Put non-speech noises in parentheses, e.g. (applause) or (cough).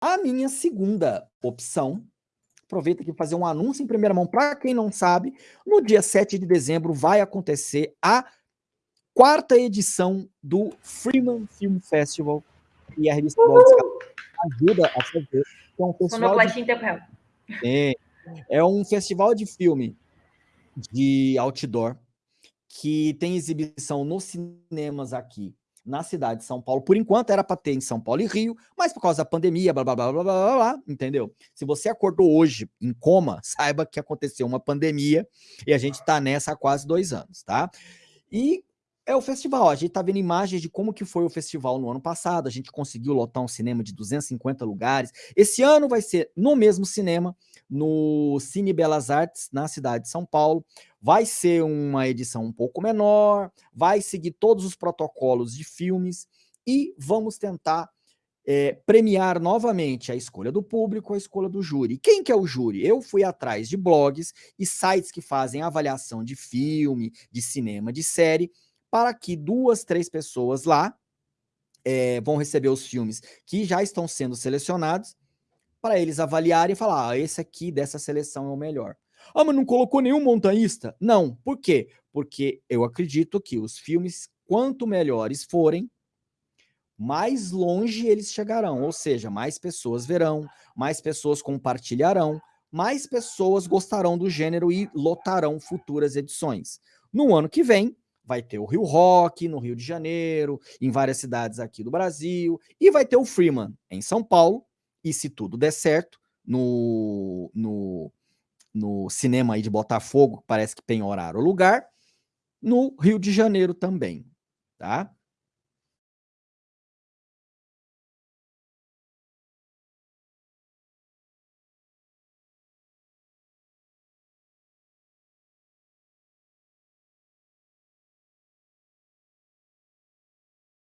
A minha segunda opção, aproveita aqui fazer um anúncio em primeira mão para quem não sabe, no dia 7 de dezembro vai acontecer a quarta edição do Freeman Film Festival, e a revista Blogs ajuda a fazer. É um festival de... É, é um festival de filme de outdoor que tem exibição nos cinemas aqui na cidade de São Paulo. Por enquanto era para ter em São Paulo e Rio, mas por causa da pandemia, blá, blá, blá, blá, blá, blá, entendeu? Se você acordou hoje em coma, (laughs) saiba que aconteceu uma pandemia e a gente está nessa há quase dois anos, tá? E é o festival, a gente tá vendo imagens de como que foi o festival no ano passado, a gente conseguiu lotar um cinema de 250 lugares, esse ano vai ser no mesmo cinema, no Cine Belas Artes, na cidade de São Paulo, vai ser uma edição um pouco menor, vai seguir todos os protocolos de filmes, e vamos tentar é, premiar novamente a escolha do público, a escolha do júri. Quem que é o júri? Eu fui atrás de blogs e sites que fazem avaliação de filme, de cinema, de série, para que duas, três pessoas lá é, vão receber os filmes que já estão sendo selecionados para eles avaliarem e falar, ah, esse aqui dessa seleção é o melhor. Ah, mas não colocou nenhum montanhista? Não. Por quê? Porque eu acredito que os filmes, quanto melhores forem, mais longe eles chegarão, ou seja, mais pessoas verão, mais pessoas compartilharão, mais pessoas gostarão do gênero e lotarão futuras edições. No ano que vem, vai ter o Rio Rock no Rio de Janeiro, em várias cidades aqui do Brasil, e vai ter o Freeman em São Paulo, e se tudo der certo, no, no, no cinema aí de Botafogo, parece que tem horário lugar, no Rio de Janeiro também, tá?